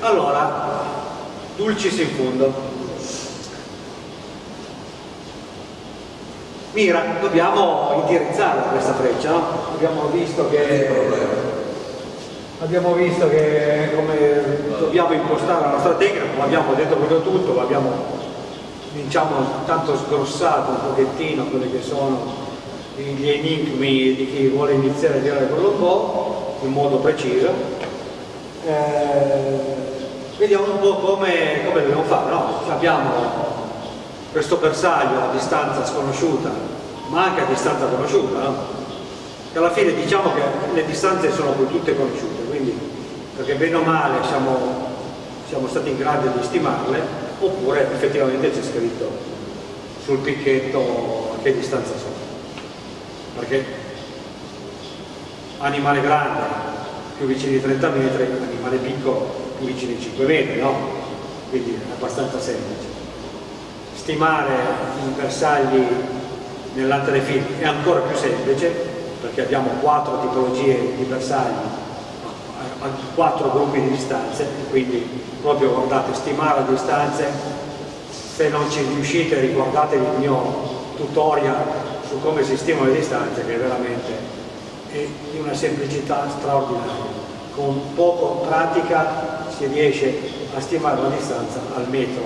Allora, dulcis in fundo. Mira, dobbiamo indirizzare questa freccia, no? Abbiamo visto che abbiamo visto che come dobbiamo impostare la nostra tecnica, abbiamo detto proprio tutto, abbiamo diciamo tanto sgrossato un pochettino quelli che sono gli enigmi di chi vuole iniziare a girare con lo po' in modo preciso. Eh, vediamo un po' come, come dobbiamo fare, no? abbiamo questo bersaglio a distanza sconosciuta, ma anche a distanza conosciuta, no? alla fine diciamo che le distanze sono tutte conosciute, quindi perché bene o male siamo, siamo stati in grado di stimarle, oppure effettivamente c'è scritto sul picchetto a che distanza sono. Perché animale grande più vicino di 30 metri, animale piccolo più vicino di 5 metri, no? Quindi è abbastanza semplice stimare i bersagli nell'antelefilm è ancora più semplice perché abbiamo quattro tipologie di bersagli quattro gruppi di distanze quindi proprio guardate stimare le distanze se non ci riuscite riguardatevi il mio tutorial su come si stimano le distanze che veramente è di una semplicità straordinaria. Con poco pratica si riesce a stimare la distanza al metro.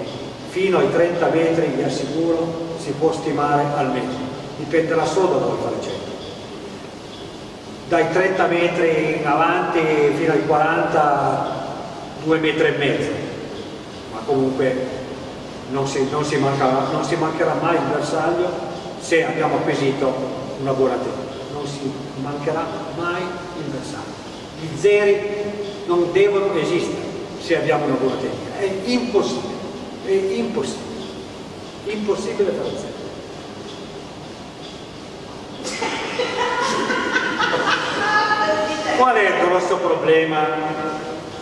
Fino ai 30 metri vi assicuro si può stimare al metro. Dipenderà solo da voi fare centro dai 30 metri in avanti fino ai 40 2 metri e mezzo. Ma comunque non si, non si, mancherà, non si mancherà mai il bersaglio se abbiamo acquisito una buona tecnica non si mancherà mai il bersaglio i zeri non devono esistere se abbiamo una buona tecnica è impossibile è impossibile, impossibile fare zero. Qual è il grosso problema,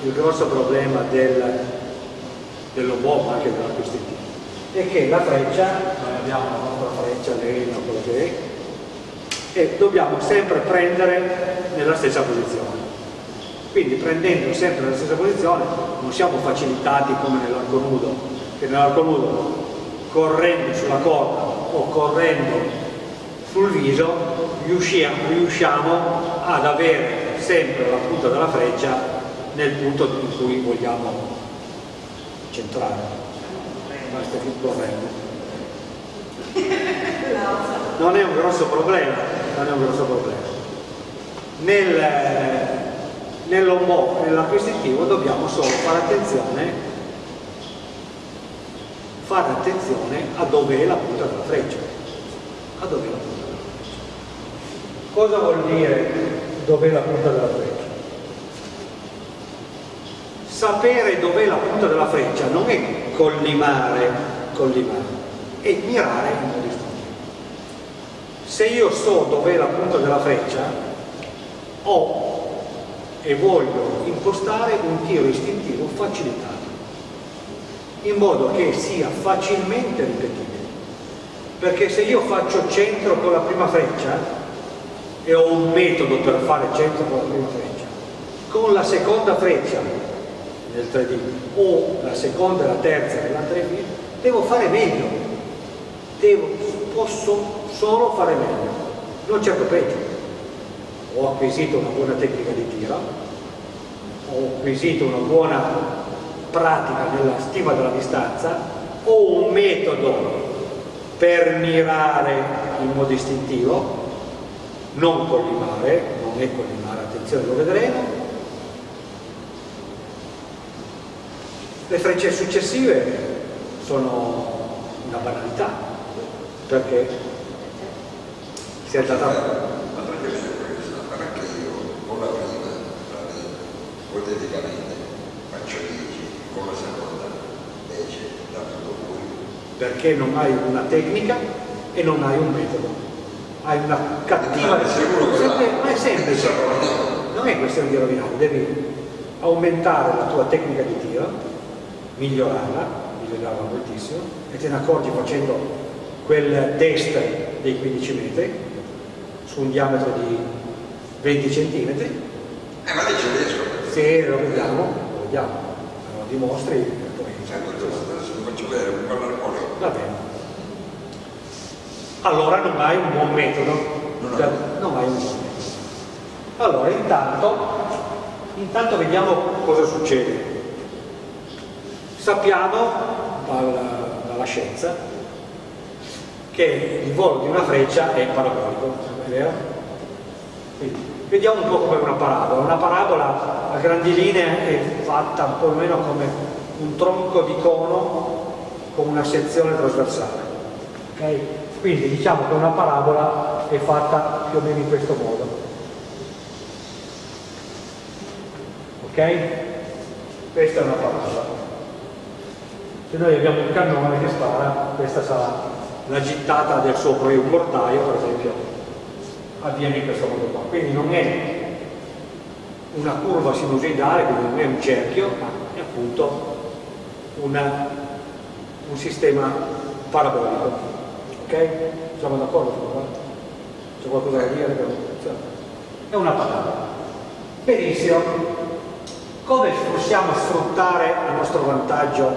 il grosso problema del, dell'uomo, anche dell'acquistitivo? È che la freccia, noi abbiamo la nostra freccia, l'elmo, quello che è, e dobbiamo sempre prendere nella stessa posizione. Quindi prendendo sempre nella stessa posizione non siamo facilitati come nell'arco nudo che nell'arco nudo correndo sulla corda o correndo sul viso riusciamo, riusciamo ad avere sempre la punta della freccia nel punto in cui vogliamo centrare. Basta che correndo. Non è un grosso problema non è un grosso problema nel, nell'ombò nell'acquisitivo dobbiamo solo fare attenzione fare attenzione a dove è la punta della freccia. A dove è la punta della freccia. Cosa vuol dire dove è la punta della freccia? Sapere dov'è la punta della freccia non è collimare, collimare, è mirare in modo. Se io so dov'è la punta della freccia, ho e voglio impostare un tiro istintivo facilitato in modo che sia facilmente ripetibile. Perché se io faccio centro con la prima freccia e ho un metodo per fare centro con la prima freccia, con la seconda freccia nel 3D o la seconda e la terza nell'antelefilm, devo fare meglio, devo, posso solo fare meglio, non certo peggio. Ho acquisito una buona tecnica di tiro, ho acquisito una buona pratica nella stima della distanza o un metodo per mirare in modo istintivo, non collimare, non è collimare, attenzione lo vedremo. Le frecce successive sono una banalità, perché si è data... Ma perché anche io con la prima, ipoteticamente, faccio 10 con la seconda invece da tutto lui. Perché non hai una tecnica e non hai un metodo. Hai una cattiva... Ma è semplice. Non è questione di rovinare, devi aumentare la tua tecnica di tiro, migliorarla, migliorarla moltissimo, e te ne accorgi facendo quel test dei 15 metri su un diametro di 20 cm. Eh ma ci riesco. Se lo vediamo, lo vediamo dimostri poi... Ecco, adesso vi faccio vedere un parlarcone. Va bene. Allora non hai un buon metodo. Non Non hai un buon metodo. Allora, intanto, intanto vediamo cosa succede. Sappiamo dalla, dalla scienza che il volo di una freccia è parabolico, vero? Quindi, vediamo un po' come una parabola. Una parabola a grandi linee è fatta un po' meno come un tronco di cono con una sezione trasversale. ok? Quindi diciamo che una parabola è fatta più o meno in questo modo. Ok? Questa è una parabola. Se noi abbiamo un cannone che spara, questa sarà la gittata del suo mortaio, per esempio, avviene in questo modo qua. Quindi non è una curva sinusoidale, quindi non è un cerchio, ma è appunto una- un sistema parabolico. Ok? Siamo d'accordo su questo? C'è qualcosa da dire? È una parabola. Benissimo. Come possiamo sfruttare a nostro vantaggio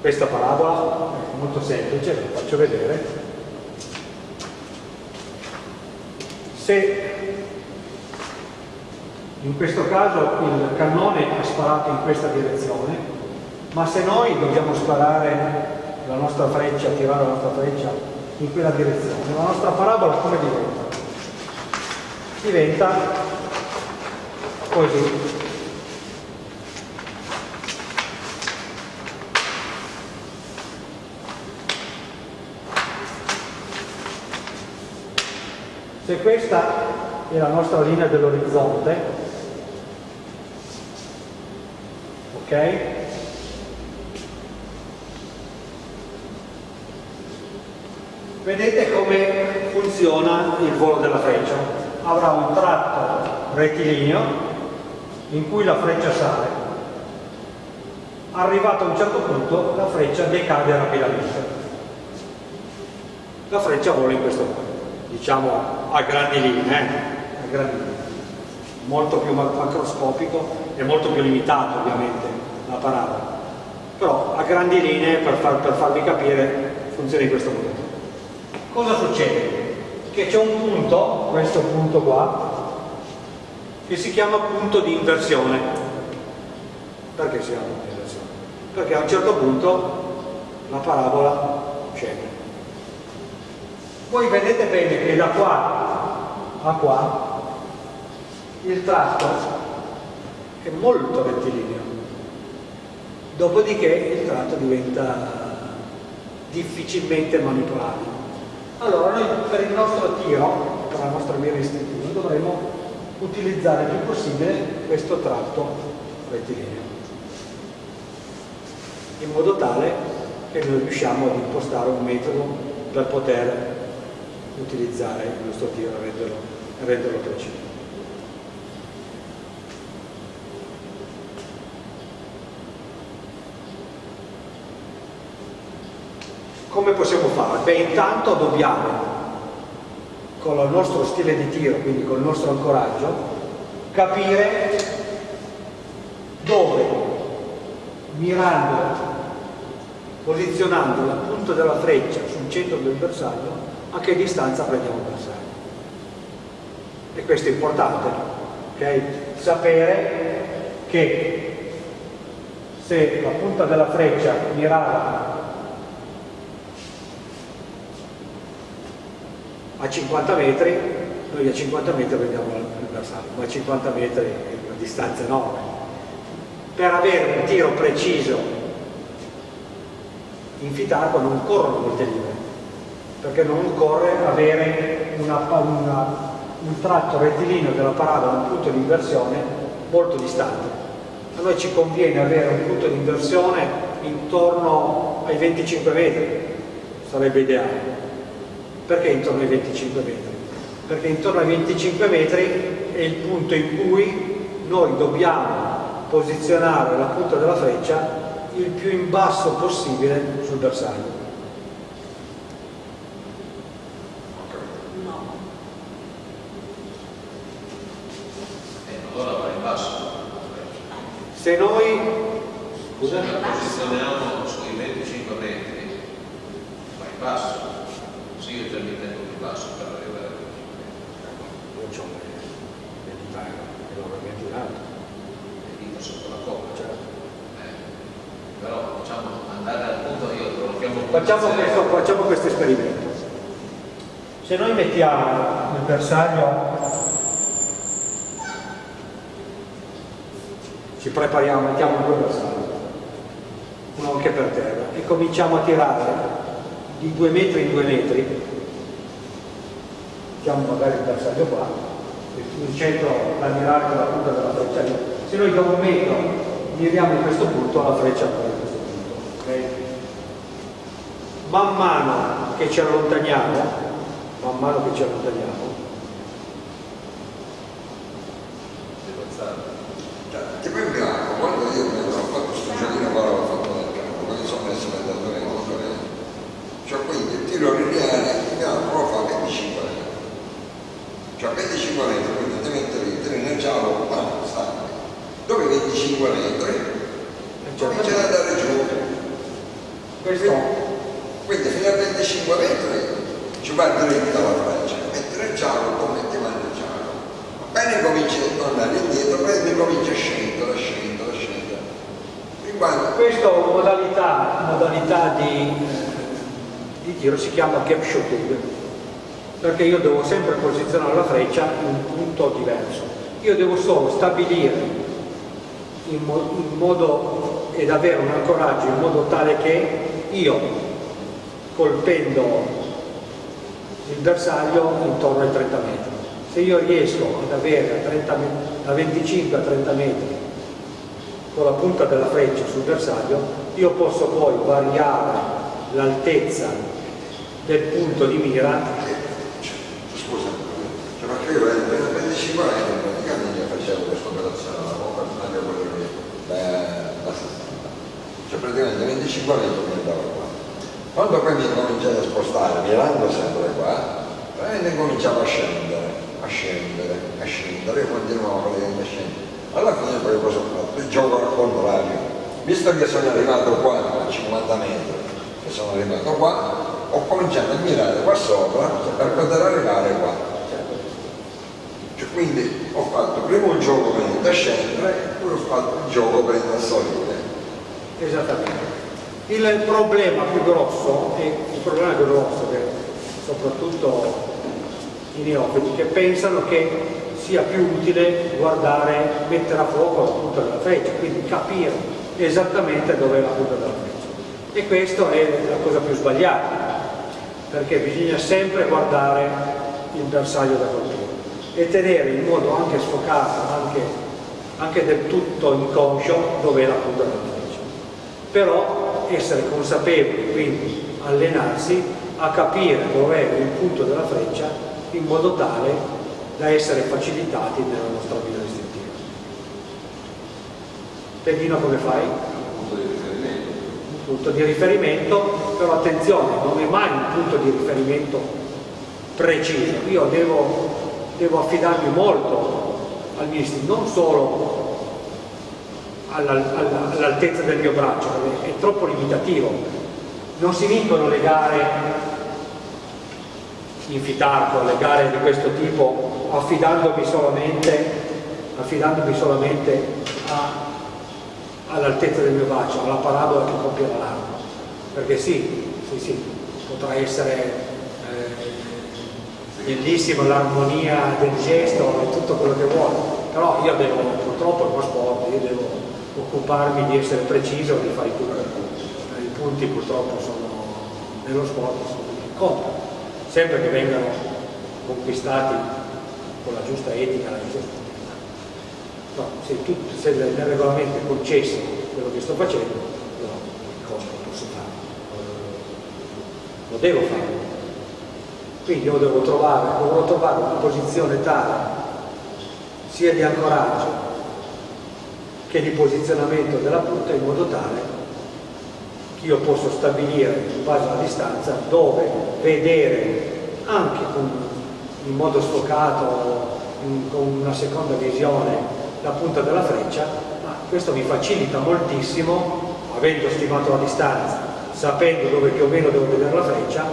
questa parabola? È molto semplice, ve la faccio vedere. Se in questo caso il cannone ha sparato in questa direzione, ma se noi dobbiamo sparare la nostra freccia, tirare la nostra freccia in quella direzione, la nostra parabola come diventa? Diventa così. Se questa è la nostra linea dell'orizzonte, ok? Vedete come funziona il volo della freccia. Avrà un tratto rettilineo in cui la freccia sale. Arrivato a un certo punto la freccia decade rapidamente. La freccia vola in questo modo, diciamo a grandi linee, eh? a grandi linee. molto più ma- macroscopico e molto più limitato ovviamente la parabola. Però a grandi linee, per, far- per farvi capire, funziona in questo modo. Cosa succede? Che c'è un punto, questo punto qua, che si chiama punto di inversione. Perché si chiama punto di inversione? Perché a un certo punto la parabola. Voi vedete bene che da qua a qua il tratto è molto rettilineo. Dopodiché il tratto diventa difficilmente manipolabile. Allora noi per il nostro tiro, per la nostra mira istintiva, dovremo utilizzare il più possibile questo tratto rettilineo, in modo tale che noi riusciamo ad impostare un metodo per poter utilizzare il nostro tiro e renderlo, renderlo preciso. Come possiamo fare? Beh, intanto dobbiamo, con il nostro stile di tiro, quindi con il nostro ancoraggio, capire dove, mirando, posizionando la punta della freccia sul centro del bersaglio, a che distanza prendiamo bersaglio. E questo è importante, ok? Sapere che se la punta della freccia mirava a 50 metri, noi a 50 metri prendiamo il bersaglio, ma a 50 metri è una distanza enorme. Per avere un tiro preciso in fitarco non corrono molte linee, perché non occorre avere una, una, un tratto rettilineo della parabola, un punto di inversione molto distante. A noi ci conviene avere un punto di inversione intorno ai 25 metri, sarebbe ideale. Perché intorno ai 25 metri? Perché intorno ai 25 metri è il punto in cui noi dobbiamo posizionare la punta della freccia il più in basso possibile sul bersaglio. No. E allora va in basso. Se noi Scusa? Se la posizioniamo sui 25 metri, va in basso, sì io già mi tengo più basso per arrivare a 25 metri. Io ho le chitarre, enormemente in alto. e dico sotto la coppa. Cioè, Eh, però diciamo andare al punto io lo chiamo Facciamo questo, facciamo questo esperimento. Se noi mettiamo il bersaglio, ci prepariamo, mettiamo due bersagli, uno anche per terra, e cominciamo a tirare di due metri in due metri, mettiamo magari il bersaglio qua, in centro da mirare con la punta della freccia lì. Se noi da un metro miriamo in questo punto, la freccia va in questo punto. ok? Man mano che ci allontaniamo, man mano che ci allontaniamo, ti poi in bianco, quando io mi sono fatto giochino qua, l'ho fatto nel campo, quando sono messo nel datore molto bene. Cioè quindi il tiro lineare in lo fa 25 metri. Cioè 25 metri, quindi devi mettere il nel giallo, ma sta. Dove 25 metri comincia ad andare giù. questo Quindi fino a 25 metri ci va dritta la freccia, mentre il giallo come ti manda giallo. Appena comincia a tornare indietro, poi comincia a scendere, scendere, scendere. Fin quando Questa modalità, modalità di, di tiro si chiama gap shooting, perché io devo sempre posizionare la freccia in un punto diverso. Io devo solo stabilire in, mo- in modo ed avere un ancoraggio in modo tale che io colpendo il bersaglio intorno ai 30 metri. Se io riesco ad avere a 30 me- da 25 a 30 metri con la punta della freccia sul bersaglio, io posso poi variare l'altezza del punto di mira Scusa, cioè perché io per 25 anni praticamente facevo questa operazione, la bomba anche quello che da, da 60. Cioè praticamente 25 anni mi andavo. Quando poi mi cominciai a spostare, mirando sempre qua, praticamente cominciavo a scendere, a scendere, a scendere, io continuavo praticamente a scendere. Alla fine poi cosa ho fatto? Il gioco al contrario. Visto che sono arrivato qua a 50 metri, che sono arrivato qua, ho cominciato a mirare qua sopra per poter arrivare qua. Cioè, quindi ho fatto prima un gioco per scendere e poi ho fatto il gioco per a salire. Esattamente. Il problema più grosso, e il problema più grosso che soprattutto i neofiti che pensano che sia più utile guardare, mettere a fuoco la punta della freccia, quindi capire esattamente dove è la punta della freccia. E questa è la cosa più sbagliata, perché bisogna sempre guardare il bersaglio da colpire e tenere in modo anche sfocato, anche, anche del tutto inconscio, dove è la punta della freccia. Però essere consapevoli, quindi allenarsi a capire dov'è il punto della freccia in modo tale da essere facilitati nella nostra vita istintiva. Tendino come fai? punto di riferimento. Un punto di riferimento, però attenzione, non è mai un punto di riferimento preciso. Io devo, devo affidarmi molto al mio istinto, non solo all'altezza del mio braccio, è troppo limitativo. Non si vincono le gare in fitarco, le gare di questo tipo, affidandomi solamente, affidandomi solamente all'altezza del mio braccio, alla parabola che compie la lama. Perché sì, sì, sì, potrà essere eh, bellissima l'armonia del gesto e tutto quello che vuole, però io devo, purtroppo è uno sport, io devo occuparmi di essere preciso di fare i punti. Eh, I punti purtroppo sono, nello sport sono quelli che sempre che vengano conquistati con la giusta etica, la giusta sportività. No, se, se nel regolamento è concesso quello che sto facendo, no, cosa posso fare? Lo devo fare. Quindi io devo trovare, dovrò trovare una posizione tale sia di ancoraggio che di posizionamento della punta in modo tale che io posso stabilire in base alla distanza dove vedere anche con, in modo sfocato, in- con una seconda visione la punta della freccia, ma questo mi facilita moltissimo avendo stimato la distanza, sapendo dove più o meno devo vedere la freccia,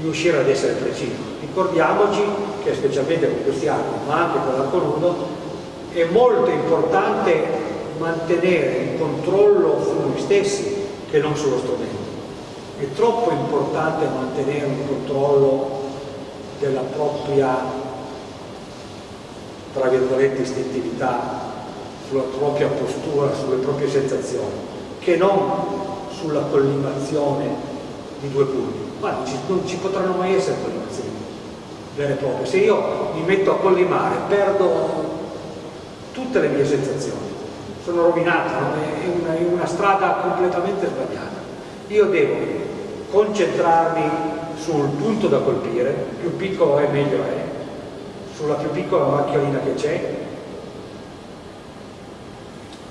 riuscire ad essere preciso. Ricordiamoci che specialmente con questi archi, ma anche con l'arco nudo, è molto importante mantenere il controllo su noi stessi che non sullo strumento. È troppo importante mantenere un controllo della propria, tra virgolette, istintività, sulla propria postura, sulle proprie sensazioni, che non sulla collimazione di due punti. Ma ci, non ci potranno mai essere collimazioni vere e proprie. Se io mi metto a collimare, perdo tutte le mie sensazioni, sono rovinato, è una, è una strada completamente sbagliata. Io devo concentrarmi sul punto da colpire, più piccolo è meglio è, sulla più piccola macchiolina che c'è,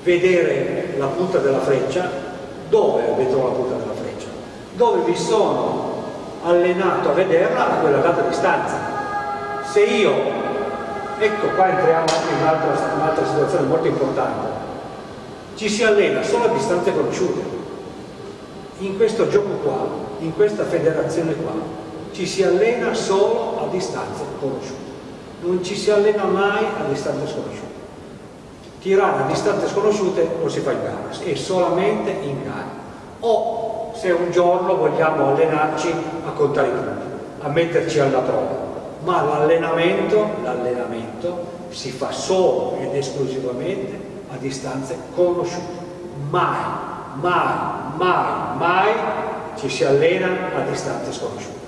vedere la punta della freccia, dove vedo la punta della freccia? Dove mi sono allenato a vederla a quella data distanza. Se io, ecco qua entriamo in un'altra, un'altra situazione molto importante, ci si allena solo a distanze conosciute. In questo gioco qua, in questa federazione qua, ci si allena solo a distanze conosciute. Non ci si allena mai a distanze sconosciute tirare a distanze sconosciute non si fa in gara, è solamente in gara. O se un giorno vogliamo allenarci a contare i punti, a metterci alla prova, ma l'allenamento, l'allenamento si fa solo ed esclusivamente a distanze conosciute. Mai, mai, mai, mai ci si allena a distanze sconosciute.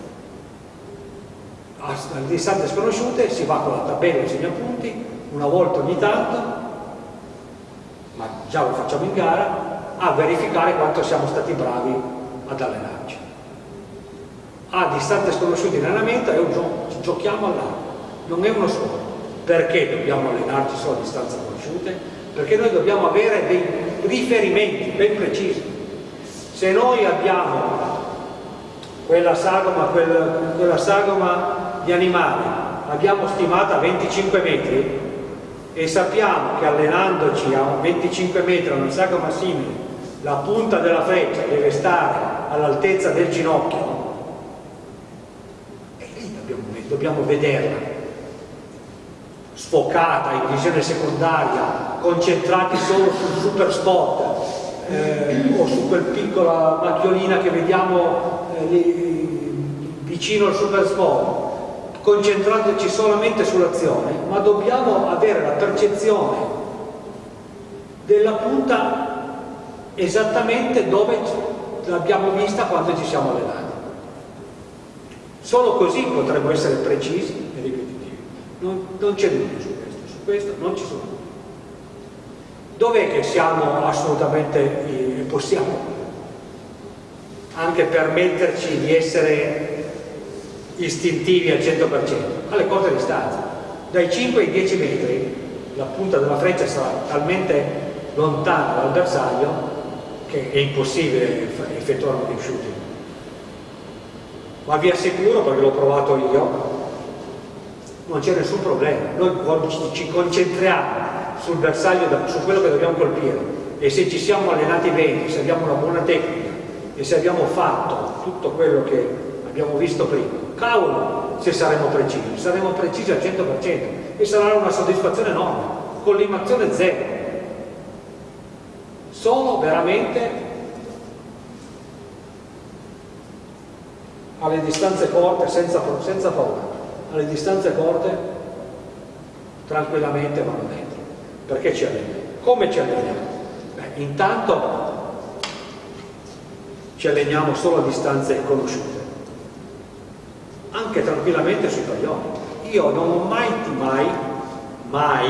A, a distanze sconosciute si va con la tabella e segnapunti, una volta ogni tanto, ma già lo facciamo in gara, a verificare quanto siamo stati bravi ad allenarci. A distanze sconosciute in allenamento è un gioco, giochiamo all'arco, non è uno scopo. Perché dobbiamo allenarci solo a distanze conosciute? Perché noi dobbiamo avere dei riferimenti ben precisi. Se noi abbiamo quella sagoma, quella, quella sagoma di animale, l'abbiamo stimata a 25 metri, e sappiamo che allenandoci a 25 metri a una sagoma simile la punta della freccia deve stare all'altezza del ginocchio e lì dobbiamo, vederla sfocata in visione secondaria concentrati solo sul super spot eh, o su quel piccola macchiolina che vediamo eh, lì, vicino al super spot concentrandoci solamente sull'azione, ma dobbiamo avere la percezione della punta esattamente dove l'abbiamo vista quando ci siamo allenati. Solo così potremo essere precisi e ripetitivi. Non, non c'è dubbio su questo, su questo non ci sono dubbi. Dov'è che siamo assolutamente, eh, possiamo anche permetterci di essere istintivi al 100%, alle corte distanze. Dai 5 ai 10 metri la punta della freccia sarà talmente lontana dal bersaglio che è impossibile effettuare un shooting. Ma vi assicuro, perché l'ho provato io, non c'è nessun problema. Noi ci concentriamo sul bersaglio, su quello che dobbiamo colpire e se ci siamo allenati bene, se abbiamo una buona tecnica e se abbiamo fatto tutto quello che abbiamo visto prima, cavolo se saremo precisi, saremo precisi al 100% e sarà una soddisfazione enorme, collimazione zero. Sono veramente alle distanze corte senza, senza paura, alle distanze corte tranquillamente vanno dentro. Perché ci alleniamo? Come ci alleniamo? Beh, intanto ci alleniamo solo a distanze conosciute anche tranquillamente sui palloni. Io non ho mai, mai, mai,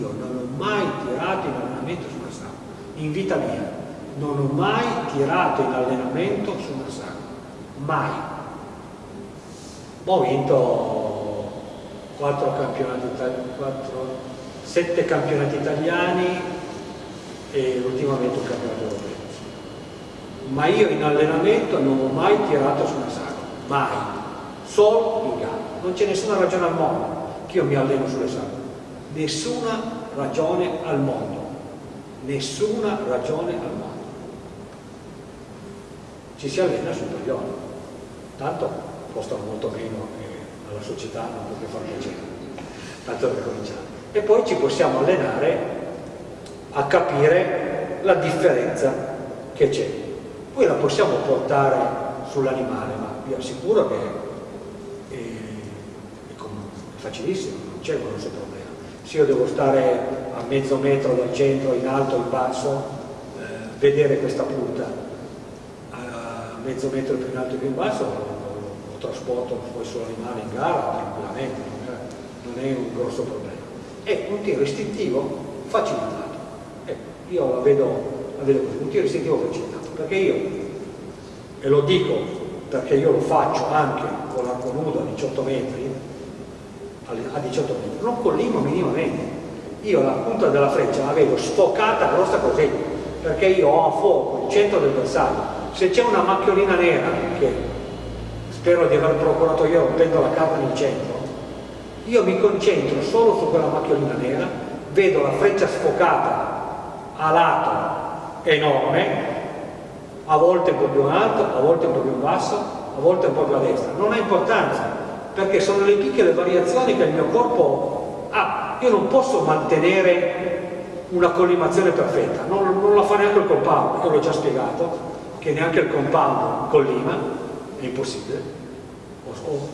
io non ho mai tirato in allenamento su una saga, in vita mia, non ho mai tirato in allenamento su una saga, mai. Ho vinto quattro campionati italiani, sette campionati italiani e ultimamente un campionato europeo. Ma io in allenamento non ho mai tirato su una saga, mai solo in gara. Non c'è nessuna ragione al mondo che io mi alleno sulle sagome. Nessuna ragione al mondo. nessuna ragione al mondo. Ci si allena sul paglione, tanto costano molto meno e alla società non può più far piacere, tanto per cominciare. E poi ci possiamo allenare a capire la differenza che c'è. Poi la possiamo portare sull'animale, ma vi assicuro che è, è facilissimo, non c'è un grosso problema. Se io devo stare a mezzo metro dal centro, in alto, in basso, eh, vedere questa punta a mezzo metro più in alto e più in basso, trasporto poi sull'animale in gara tranquillamente, non è, non è un grosso problema. È un tiro istintivo facilitato. Ecco, io la vedo, la vedo così, un tiro istintivo facilitato, perché io, e lo dico perché io lo faccio anche con l'arco nudo a 18 metri, a 18 metri, non collimo minimamente. Io la punta della freccia la vedo sfocata grossa così, perché io ho a fuoco il centro del bersaglio. Se c'è una macchiolina nera, che spero di aver procurato io rompendo la carta nel centro, io mi concentro solo su quella macchiolina nera, vedo la freccia sfocata a lato enorme, a volte un po' più in alto, a volte un po' più in basso, a volte un po' più a destra. Non ha importanza, perché sono le piccole variazioni che il mio corpo ha. Io non posso mantenere una collimazione perfetta, non, non la fa neanche il compound, io l'ho già spiegato, che neanche il compound collima, impossibile. Ho,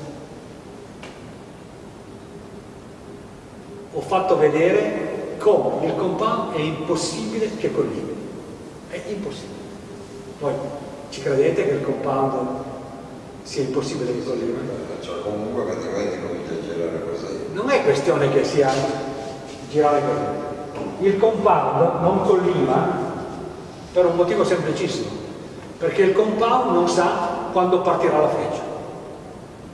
ho fatto vedere come il compound è impossibile che collimi, è impossibile. Poi ci credete che il compound sia impossibile che collimi? Cioè, comunque praticamente comincia a girare così. Non è questione che sia girare così. Il compound non collima per un motivo semplicissimo perché il compound non sa quando partirà la freccia.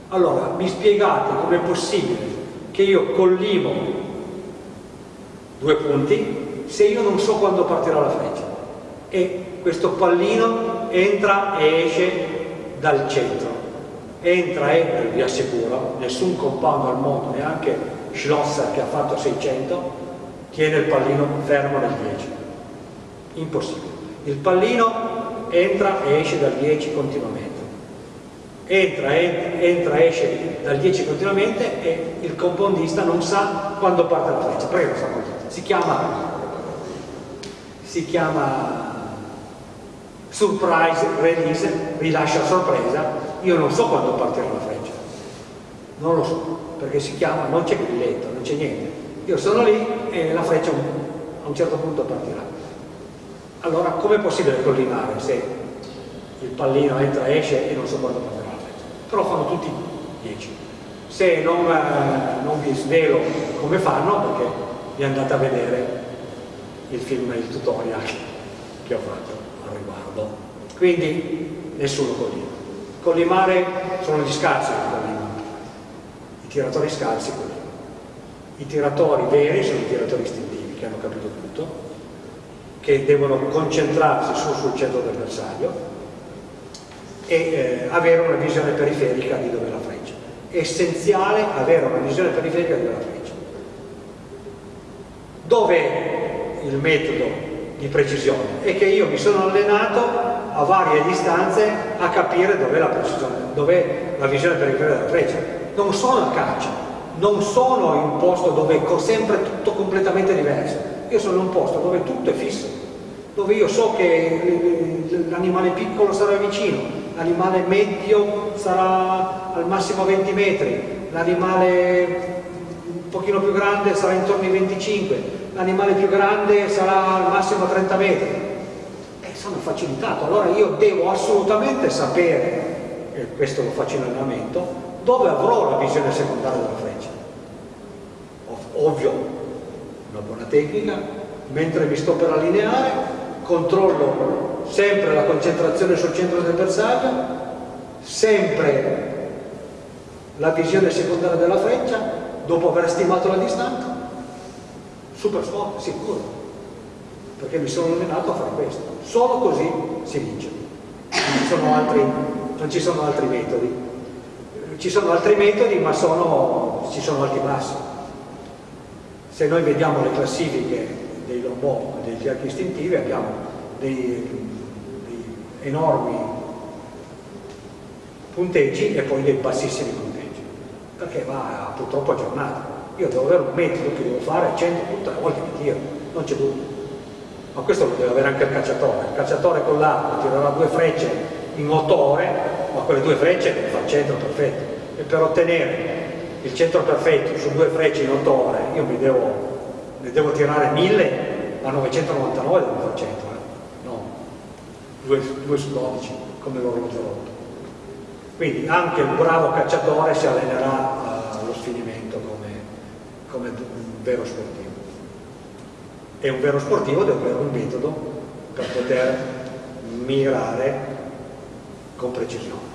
Allora, mi spiegate com'è possibile che io collimo due punti se io non so quando partirà la freccia e questo pallino entra e esce dal centro entra e vi assicuro nessun compound al mondo neanche Schlosser che ha fatto 600 tiene il pallino fermo nel 10 impossibile il pallino entra e esce dal 10 continuamente. Entra, entra, esce dal 10 continuamente e il compondista non sa quando parte la freccia. Prego, sa si chiama, si chiama surprise release, rilascia sorpresa, io non so quando partirà la freccia, non lo so, perché si chiama, non c'è grilletto, non c'è niente. Io sono lì e la freccia a un certo punto partirà. Allora com'è possibile collimare se il pallino entra e esce e non so quando freccia? Però fanno tutti 10. Se non, eh, non, vi svelo come fanno, perché vi andate a vedere il film, il tutorial che ho fatto al riguardo. Quindi nessuno collima. Collimare sono gli collimano. I tiratori scarsi collimano. I tiratori veri sono i tiratori istintivi che hanno capito tutto che devono concentrarsi su, sul centro del bersaglio e eh, avere una visione periferica di dove la freccia. È essenziale avere una visione periferica di dove la freccia. Dov'è il metodo di precisione? È che io mi sono allenato a varie distanze a capire dov'è la precisione, dov'è la visione periferica della freccia. Non sono a caccia, non sono in un posto dove è sempre tutto completamente diverso io sono in un posto dove tutto è fisso, dove io so che l'animale piccolo sarà vicino, l'animale medio sarà al massimo 20 metri, l'animale un pochino più grande sarà intorno ai 25, l'animale più grande sarà al massimo 30 metri. E sono facilitato, allora io devo assolutamente sapere, e questo lo faccio in allenamento, dove avrò la visione secondaria della freccia. Ovvio, una buona tecnica, mentre mi sto per allineare, controllo sempre la concentrazione sul centro del bersaglio, sempre la visione secondaria della freccia, dopo aver stimato la distanza, super forte, sicuro, perché mi sono allenato a fare questo. Solo così si vince. Non ci sono altri, ci sono altri metodi. Ci sono altri metodi, ma sono, ci sono alti bassi se noi vediamo le classifiche dei, trombò degli archi istintivi abbiamo dei enormi punteggi e poi dei bassissimi punteggi, perché va purtroppo aggiornato. Io devo avere un metodo che devo fare 100 tutte le volte che tiro, non c'è dubbio. Ma questo lo deve avere anche il cacciatore. Il cacciatore con l'arco tirerà due frecce in 8 ore, ma quelle due frecce deve fare il centro perfetto. E per ottenere il centro perfetto su due frecce in 8 ore, io mi devo, ne devo tirare 1000 a 999 devo fare centro, eh? no, 2, 2 su 12 come l'orologio rotto. Quindi anche il bravo cacciatore si allenerà allo sfinimento come, come un vero sportivo. E un vero sportivo deve avere un metodo per poter mirare con precisione.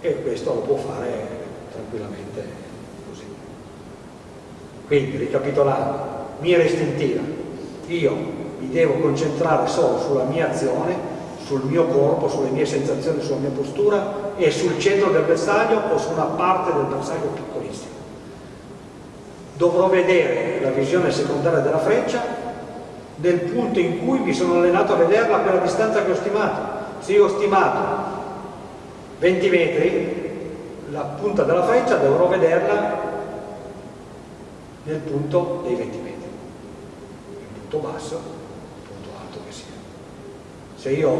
E questo lo può fare tranquillamente così. Quindi, ricapitolando, mira istintiva, io mi devo concentrare solo sulla mia azione sul mio corpo, sulle mie sensazioni, sulla mia postura e sul centro del bersaglio o su una parte del bersaglio piccolissimo. Dovrò vedere la visione secondaria della freccia nel punto in cui mi sono allenato a vederla a quella distanza che ho stimato. Se io ho stimato 20 metri, la punta della freccia dovrò vederla nel punto dei 20 metri. Il punto basso se io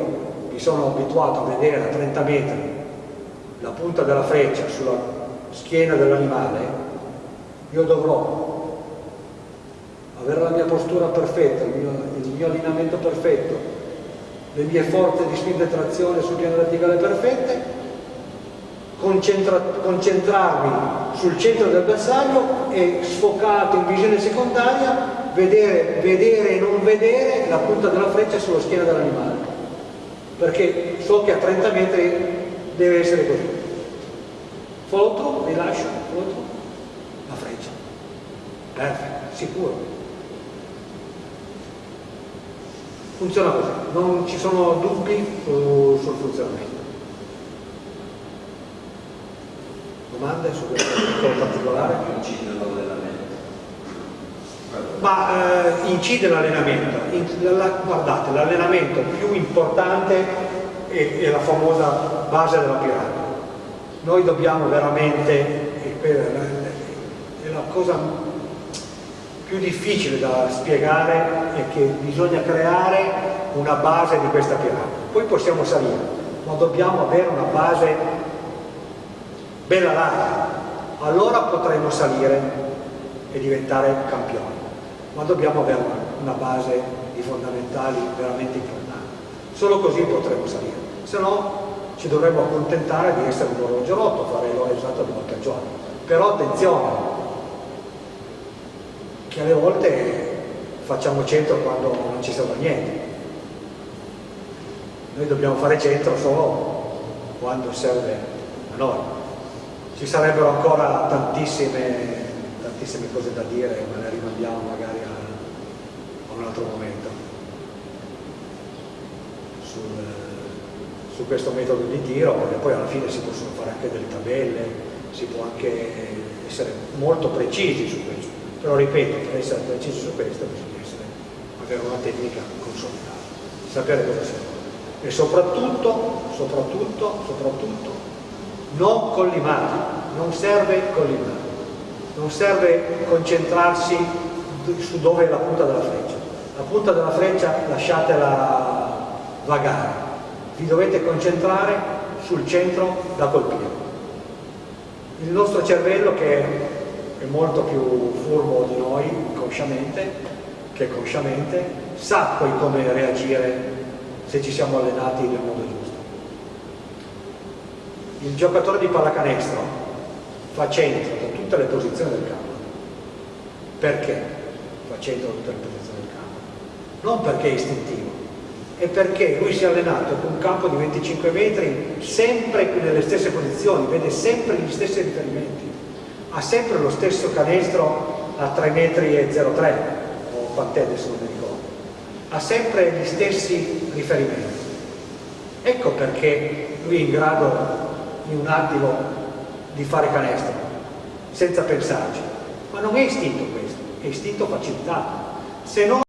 mi sono abituato a vedere a 30 metri la punta della freccia sulla schiena dell'animale, io dovrò avere la mia postura perfetta, il mio, il mio allineamento perfetto, le mie forze di spinta e trazione sul piano verticale perfette, concentra concentrarmi sul centro del bersaglio e sfocato in visione secondaria vedere, vedere e non vedere la punta della freccia sulla schiena dell'animale perché so che a 30 metri deve essere così. Foto, rilascio, foto, la freccia. Perfetto, sicuro. Funziona così, non ci sono dubbi sul funzionamento. Domande su questo particolare? Ma eh, incide l'allenamento. guardate, l'allenamento più importante è, è, la famosa base della piramide. Noi dobbiamo veramente, è la cosa più difficile da spiegare è che bisogna creare una base di questa piramide. Poi possiamo salire, ma dobbiamo avere una base bella larga. Allora potremo salire e diventare campioni ma dobbiamo avere una, base di fondamentali veramente importanti. Solo così potremo salire, se no ci dovremmo accontentare di essere un orologio rotto, fare l'ora due volte al giorno. Però attenzione, che alle volte facciamo centro quando non ci serve a niente. Noi dobbiamo fare centro solo quando serve a noi. Ci sarebbero ancora tantissime tantissime cose da dire, ma le rimandiamo magari a, a un altro momento. Sul, su questo metodo di tiro, perché poi alla fine si possono fare anche delle tabelle, si può anche essere molto precisi su questo. Però ripeto, per essere precisi su questo bisogna essere, avere una tecnica consolidata, sapere cosa si vuole. E soprattutto, soprattutto, soprattutto, non collimare, non serve collimare non serve concentrarsi su dove è la punta della freccia. La punta della freccia lasciatela vagare, vi dovete concentrare sul centro da colpire. Il nostro cervello che è molto più furbo di noi consciamente che consciamente sa poi come reagire se ci siamo allenati nel modo giusto. Il giocatore di pallacanestro fa centro tutte le posizioni del campo. Perché tutte le posizioni del campo? Non perché è istintivo, è perché lui si è allenato con un campo di 25 metri sempre nelle stesse posizioni, vede sempre gli stessi riferimenti, ha sempre lo stesso canestro a 3 metri e 03 o quant'è adesso non mi ricordo, ha sempre gli stessi riferimenti. Ecco perché lui è in grado in un attimo di fare canestro senza pensarci. Ma non è istinto è istinto facilitato. Se no